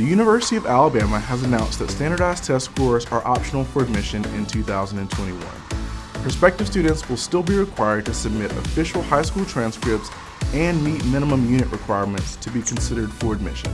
The University of Alabama has announced that standardized test scores are optional for admission in 2021. Prospective students will still be required to submit official high school transcripts and meet minimum unit requirements to be considered for admission.